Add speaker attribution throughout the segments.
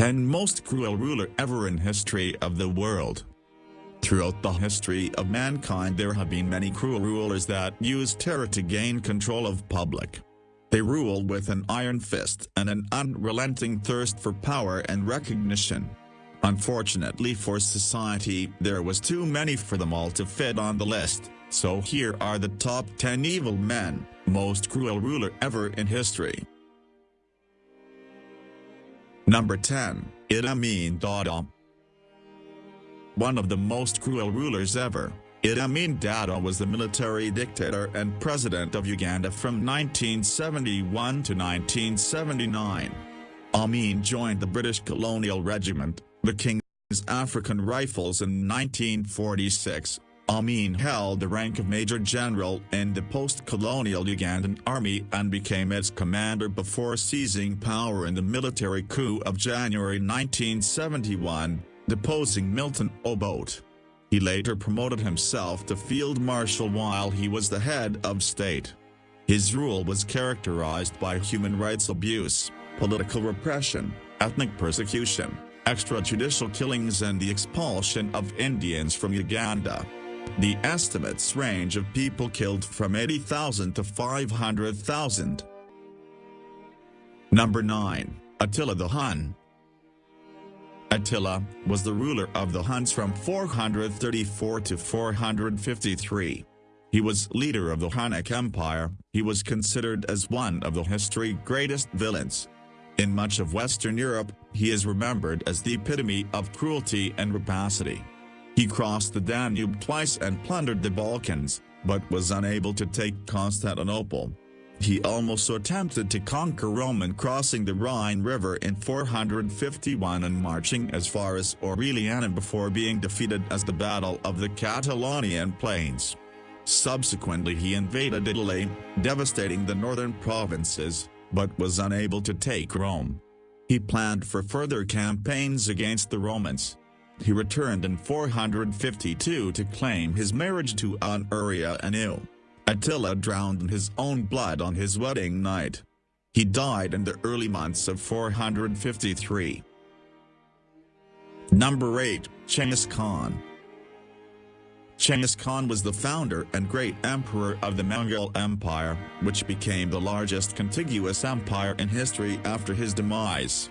Speaker 1: 10 Most Cruel Ruler Ever in History of the World Throughout the history of mankind there have been many cruel rulers that used terror to gain control of public. They rule with an iron fist and an unrelenting thirst for power and recognition. Unfortunately for society, there was too many for them all to fit on the list, so here are the top 10 evil men, most cruel ruler ever in history. Number 10, Idi Amin Dada. One of the most cruel rulers ever, Idi Amin Dada was the military dictator and president of Uganda from 1971 to 1979. Amin joined the British colonial regiment, the King's African Rifles in 1946. Amin held the rank of Major General in the post-colonial Ugandan army and became its commander before seizing power in the military coup of January 1971, deposing Milton Obote. He later promoted himself to Field Marshal while he was the head of state. His rule was characterized by human rights abuse, political repression, ethnic persecution, extrajudicial killings and the expulsion of Indians from Uganda. The estimates range of people killed from 80,000 to 500,000. Number 9. Attila the Hun Attila was the ruler of the Huns from 434 to 453. He was leader of the Hunnic Empire, he was considered as one of the history's greatest villains. In much of Western Europe, he is remembered as the epitome of cruelty and rapacity. He crossed the Danube twice and plundered the Balkans, but was unable to take Constantinople. He also attempted to conquer Rome and crossing the Rhine River in 451 and marching as far as Aurelianum before being defeated as the Battle of the Catalaunian Plains. Subsequently he invaded Italy, devastating the northern provinces, but was unable to take Rome. He planned for further campaigns against the Romans, he returned in 452 to claim his marriage to Honoria Anu. Attila drowned in his own blood on his wedding night. He died in the early months of 453. Number 8, Genghis Khan Genghis Khan was the founder and great emperor of the Mongol Empire, which became the largest contiguous empire in history after his demise.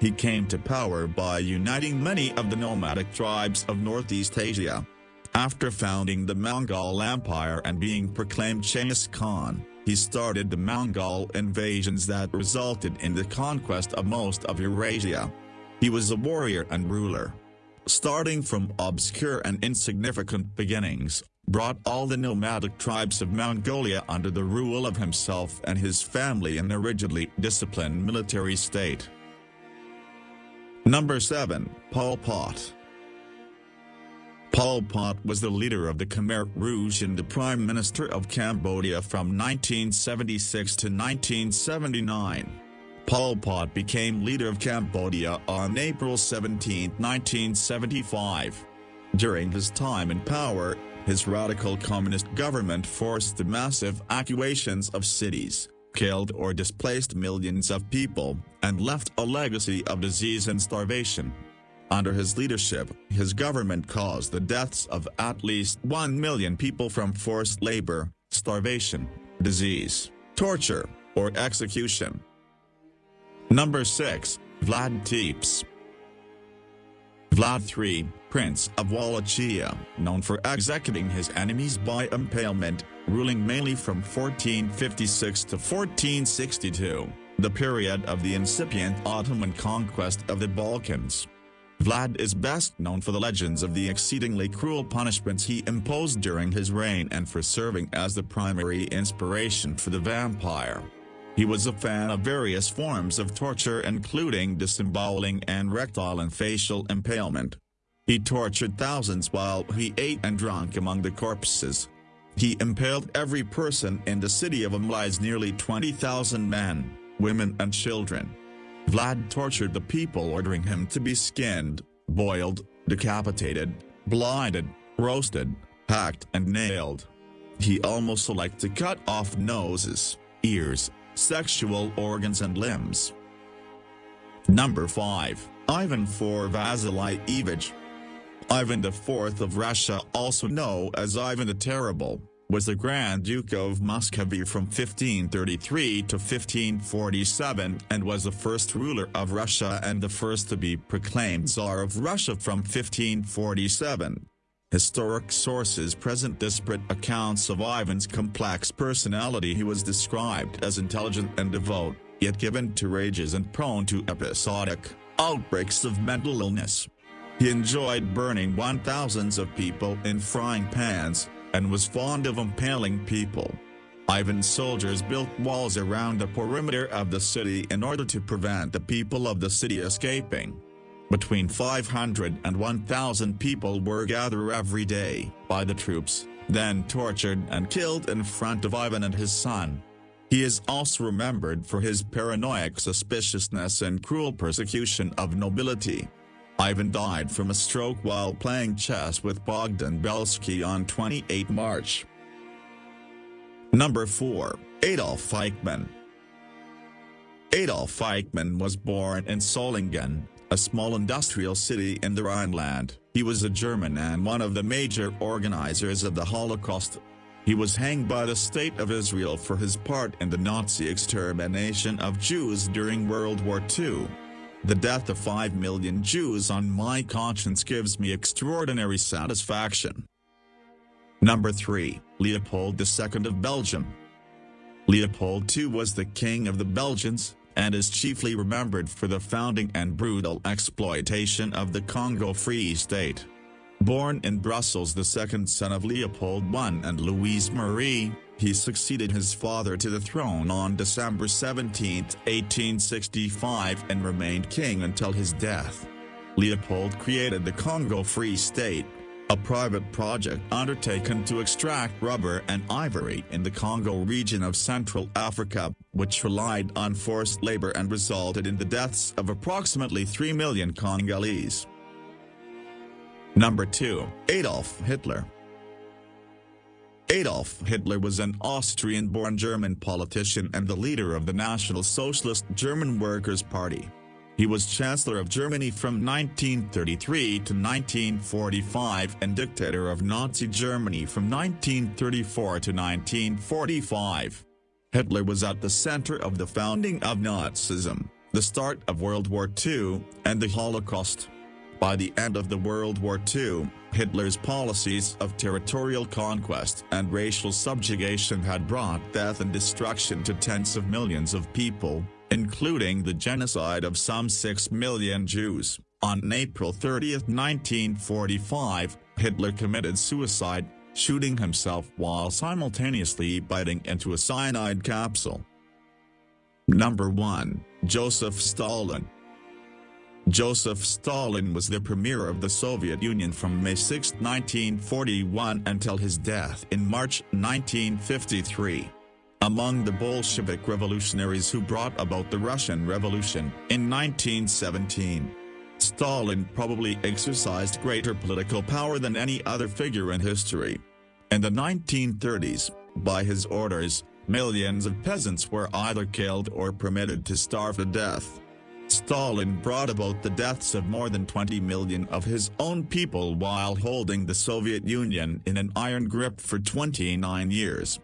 Speaker 1: He came to power by uniting many of the nomadic tribes of Northeast Asia. After founding the Mongol Empire and being proclaimed Genghis Khan, he started the Mongol invasions that resulted in the conquest of most of Eurasia. He was a warrior and ruler. Starting from obscure and insignificant beginnings, brought all the nomadic tribes of Mongolia under the rule of himself and his family in a rigidly disciplined military state. Number 7, Pol Pot. Pol Pot was the leader of the Khmer Rouge and the Prime Minister of Cambodia from 1976 to 1979. Pol Pot became leader of Cambodia on April 17, 1975. During his time in power, his radical communist government forced the massive evacuations of cities, killed or displaced millions of people, and left a legacy of disease and starvation. Under his leadership, his government caused the deaths of at least 1 million people from forced labor, starvation, disease, torture, or execution. Number 6, Vlad Tepes Vlad III, Prince of Wallachia, known for executing his enemies by impalement, ruling mainly from 1456 to 1462, the period of the incipient Ottoman conquest of the Balkans. Vlad is best known for the legends of the exceedingly cruel punishments he imposed during his reign and for serving as the primary inspiration for the vampire. He was a fan of various forms of torture including disemboweling and rectal and facial impalement. He tortured thousands while he ate and drank among the corpses. He impaled every person in the city of Amlize nearly 20,000 men, women and children. Vlad tortured the people ordering him to be skinned, boiled, decapitated, blinded, roasted, hacked and nailed. He almost liked to cut off noses, ears, sexual organs and limbs. Number 5, Ivan IV Vasilievich Ivan IV of Russia also known as Ivan the Terrible, was the Grand Duke of Muscovy from 1533 to 1547 and was the first ruler of Russia and the first to be proclaimed Tsar of Russia from 1547. Historic sources present disparate accounts of Ivan's complex personality he was described as intelligent and devout, yet given to rages and prone to episodic outbreaks of mental illness. He enjoyed burning one thousands of people in frying pans, and was fond of impaling people. Ivan's soldiers built walls around the perimeter of the city in order to prevent the people of the city escaping. Between 500 and 1,000 people were gathered every day by the troops, then tortured and killed in front of Ivan and his son. He is also remembered for his paranoid suspiciousness and cruel persecution of nobility. Ivan died from a stroke while playing chess with Bogdan Belsky on 28 March. Number 4. Adolf Eichmann Adolf Eichmann was born in Solingen, a small industrial city in the Rhineland. He was a German and one of the major organizers of the Holocaust. He was hanged by the State of Israel for his part in the Nazi extermination of Jews during World War II. The death of 5 million Jews on my conscience gives me extraordinary satisfaction. Number 3, Leopold II of Belgium. Leopold II was the king of the Belgians, and is chiefly remembered for the founding and brutal exploitation of the Congo Free State. Born in Brussels the second son of Leopold I and Louise Marie, he succeeded his father to the throne on December 17, 1865 and remained king until his death. Leopold created the Congo Free State, a private project undertaken to extract rubber and ivory in the Congo region of Central Africa, which relied on forced labor and resulted in the deaths of approximately 3 million Congolese. Number 2. Adolf Hitler Adolf Hitler was an Austrian-born German politician and the leader of the National Socialist German Workers' Party. He was Chancellor of Germany from 1933 to 1945 and dictator of Nazi Germany from 1934 to 1945. Hitler was at the center of the founding of Nazism, the start of World War II, and the Holocaust. By the end of the World War II, Hitler's policies of territorial conquest and racial subjugation had brought death and destruction to tens of millions of people, including the genocide of some 6 million Jews. On April 30, 1945, Hitler committed suicide, shooting himself while simultaneously biting into a cyanide capsule. Number 1. Joseph Stalin Joseph Stalin was the premier of the Soviet Union from May 6, 1941 until his death in March 1953. Among the Bolshevik revolutionaries who brought about the Russian Revolution in 1917, Stalin probably exercised greater political power than any other figure in history. In the 1930s, by his orders, millions of peasants were either killed or permitted to starve to death. Stalin brought about the deaths of more than 20 million of his own people while holding the Soviet Union in an iron grip for 29 years.